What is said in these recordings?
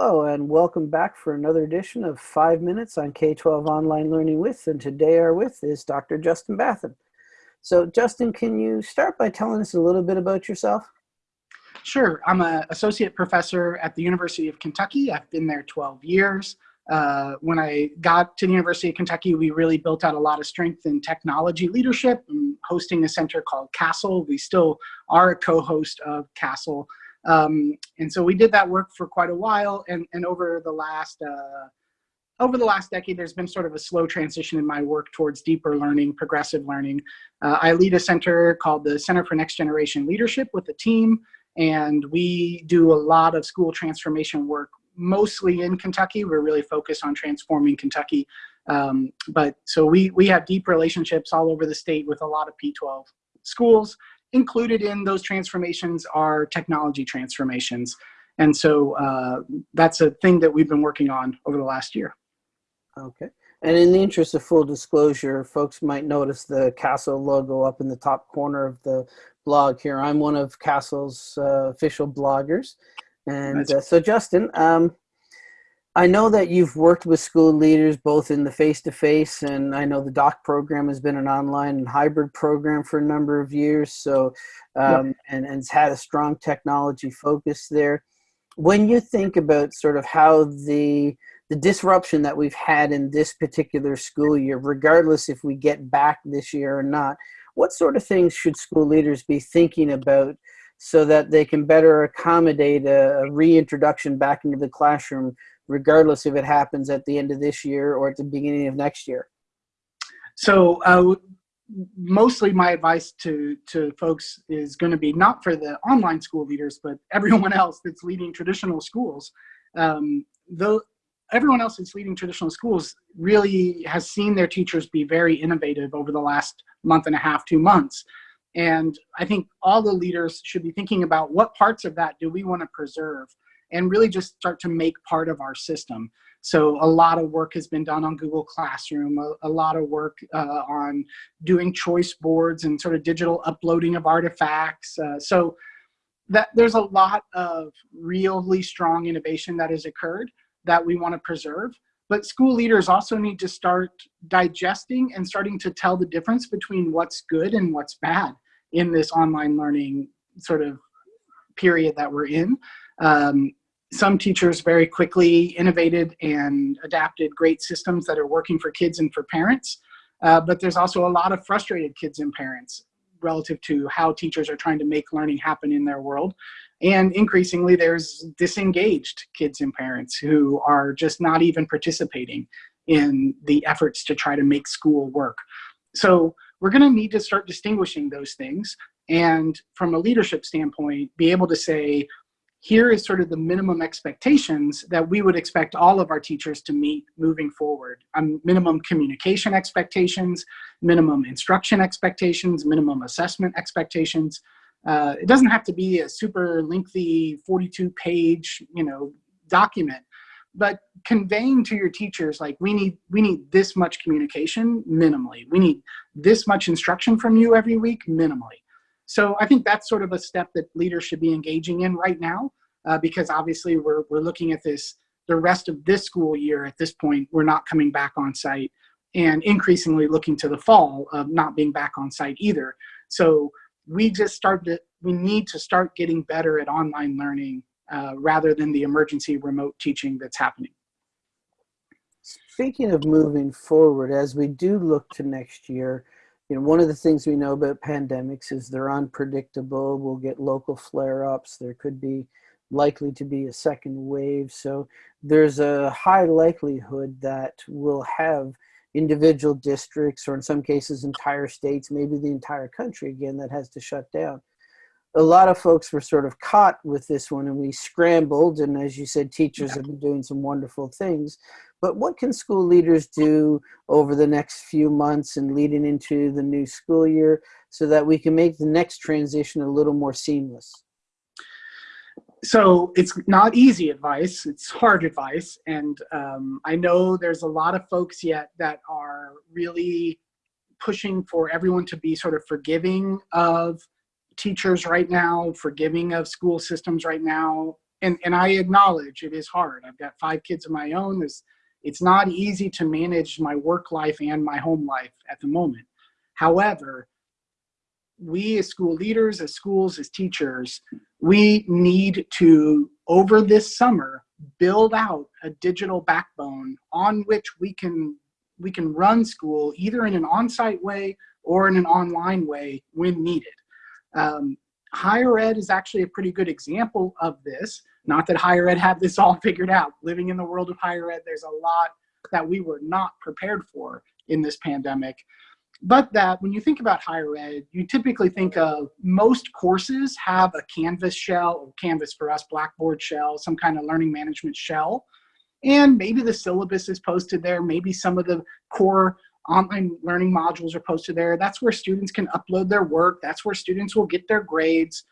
Hello and welcome back for another edition of Five Minutes on K-12 Online Learning With, and today our with is Dr. Justin Bathon. So Justin, can you start by telling us a little bit about yourself? Sure, I'm an associate professor at the University of Kentucky. I've been there 12 years. Uh, when I got to the University of Kentucky, we really built out a lot of strength in technology leadership and hosting a center called CASTLE. We still are a co-host of CASTLE. Um, and so we did that work for quite a while. And, and over the last uh, over the last decade, there's been sort of a slow transition in my work towards deeper learning, progressive learning. Uh, I lead a center called the Center for Next Generation Leadership with a team, and we do a lot of school transformation work, mostly in Kentucky. We're really focused on transforming Kentucky. Um, but so we, we have deep relationships all over the state with a lot of P12 schools, included in those transformations are technology transformations. And so uh, that's a thing that we've been working on over the last year. Okay. And in the interest of full disclosure, folks might notice the Castle logo up in the top corner of the blog here. I'm one of Castle's uh, official bloggers. And uh, so Justin, um, I know that you've worked with school leaders both in the face-to-face -face, and I know the DOC program has been an online and hybrid program for a number of years. So, um, yep. and, and it's had a strong technology focus there. When you think about sort of how the, the disruption that we've had in this particular school year, regardless if we get back this year or not, what sort of things should school leaders be thinking about so that they can better accommodate a, a reintroduction back into the classroom regardless if it happens at the end of this year or at the beginning of next year? So uh, mostly my advice to, to folks is going to be not for the online school leaders, but everyone else that's leading traditional schools. Um, though everyone else that's leading traditional schools really has seen their teachers be very innovative over the last month and a half, two months. And I think all the leaders should be thinking about what parts of that do we want to preserve and really just start to make part of our system. So a lot of work has been done on Google Classroom, a, a lot of work uh, on doing choice boards and sort of digital uploading of artifacts. Uh, so that there's a lot of really strong innovation that has occurred that we want to preserve. But school leaders also need to start digesting and starting to tell the difference between what's good and what's bad in this online learning sort of period that we're in. Um, some teachers very quickly innovated and adapted great systems that are working for kids and for parents. Uh, but there's also a lot of frustrated kids and parents relative to how teachers are trying to make learning happen in their world. And increasingly, there's disengaged kids and parents who are just not even participating in the efforts to try to make school work. So we're gonna need to start distinguishing those things. And from a leadership standpoint, be able to say, here is sort of the minimum expectations that we would expect all of our teachers to meet moving forward. Um, minimum communication expectations, minimum instruction expectations, minimum assessment expectations. Uh, it doesn't have to be a super lengthy 42 page, you know, document, but conveying to your teachers like we need we need this much communication minimally. We need this much instruction from you every week minimally. So I think that's sort of a step that leaders should be engaging in right now, uh, because obviously we're, we're looking at this, the rest of this school year at this point, we're not coming back on site and increasingly looking to the fall of not being back on site either. So we just started, we need to start getting better at online learning uh, rather than the emergency remote teaching that's happening. Speaking of moving forward, as we do look to next year, you know, one of the things we know about pandemics is they're unpredictable. We'll get local flare-ups. There could be likely to be a second wave. So there's a high likelihood that we'll have individual districts or in some cases entire states, maybe the entire country again that has to shut down. A lot of folks were sort of caught with this one and we scrambled and as you said, teachers have been doing some wonderful things. But what can school leaders do over the next few months and leading into the new school year so that we can make the next transition a little more seamless? So it's not easy advice, it's hard advice. And um, I know there's a lot of folks yet that are really pushing for everyone to be sort of forgiving of teachers right now, forgiving of school systems right now, and, and I acknowledge it is hard. I've got five kids of my own. There's, it's not easy to manage my work life and my home life at the moment. However, we as school leaders, as schools, as teachers, we need to, over this summer, build out a digital backbone on which we can we can run school either in an on-site way or in an online way when needed. Um, higher ed is actually a pretty good example of this. Not that higher ed had this all figured out. Living in the world of higher ed, there's a lot that we were not prepared for in this pandemic. But that when you think about higher ed, you typically think of most courses have a Canvas shell, or Canvas for us, Blackboard shell, some kind of learning management shell. And maybe the syllabus is posted there. Maybe some of the core online learning modules are posted there. That's where students can upload their work. That's where students will get their grades.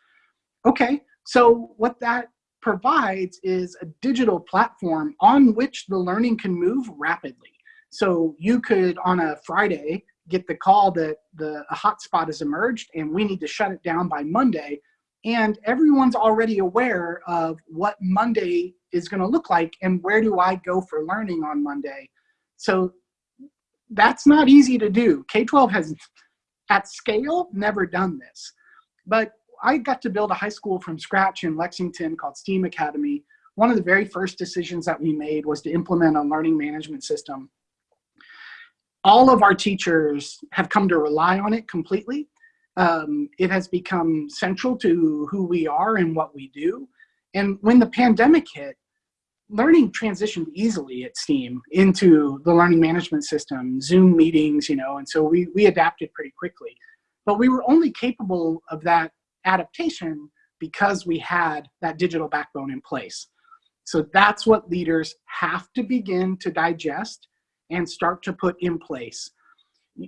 Okay, so what that provides is a digital platform on which the learning can move rapidly. So you could, on a Friday, get the call that the hotspot has emerged and we need to shut it down by Monday. And everyone's already aware of what Monday is going to look like and where do I go for learning on Monday. So that's not easy to do. K-12 has, at scale, never done this. But I got to build a high school from scratch in Lexington called STEAM Academy. One of the very first decisions that we made was to implement a learning management system. All of our teachers have come to rely on it completely. Um, it has become central to who we are and what we do. And when the pandemic hit, learning transitioned easily at STEAM into the learning management system, Zoom meetings, you know, and so we, we adapted pretty quickly. But we were only capable of that adaptation because we had that digital backbone in place. So that's what leaders have to begin to digest and start to put in place.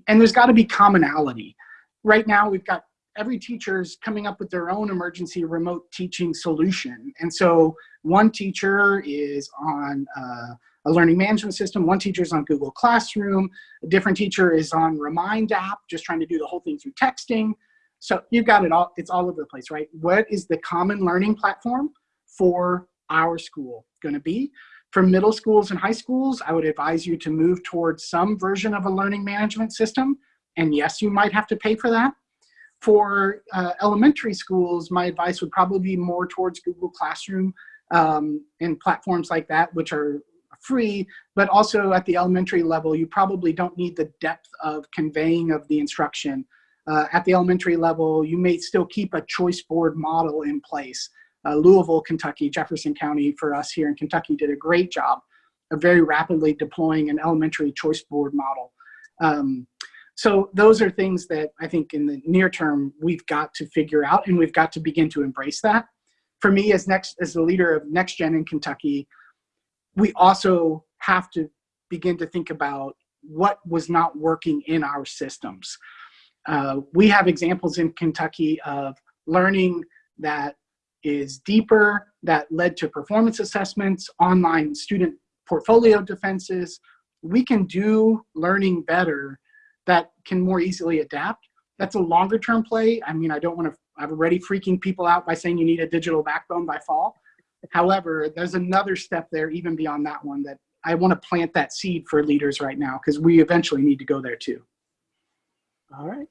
And there's gotta be commonality. Right now we've got every teacher is coming up with their own emergency remote teaching solution. And so one teacher is on uh, a learning management system, one teacher is on Google Classroom, a different teacher is on Remind app, just trying to do the whole thing through texting. So you've got it all, it's all over the place, right? What is the common learning platform for our school gonna be? For middle schools and high schools, I would advise you to move towards some version of a learning management system. And yes, you might have to pay for that. For uh, elementary schools, my advice would probably be more towards Google Classroom um, and platforms like that, which are free, but also at the elementary level, you probably don't need the depth of conveying of the instruction. Uh, at the elementary level, you may still keep a choice board model in place. Uh, Louisville, Kentucky, Jefferson County for us here in Kentucky did a great job of very rapidly deploying an elementary choice board model. Um, so those are things that I think in the near term, we've got to figure out and we've got to begin to embrace that. For me as next as the leader of Next Gen in Kentucky, we also have to begin to think about what was not working in our systems. Uh, we have examples in Kentucky of learning that is deeper, that led to performance assessments, online student portfolio defenses. We can do learning better that can more easily adapt. That's a longer term play. I mean, I don't want to, I'm already freaking people out by saying you need a digital backbone by fall. However, there's another step there even beyond that one that I want to plant that seed for leaders right now because we eventually need to go there too. All right,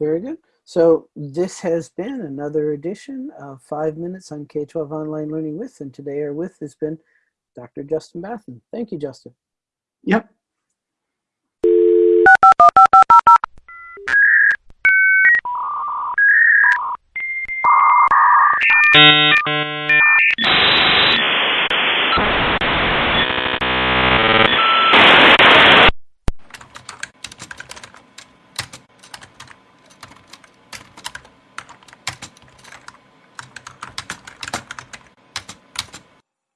very good. So this has been another edition of Five Minutes on K-12 Online Learning With, and today our with has been Dr. Justin Bathon. Thank you, Justin. Yep.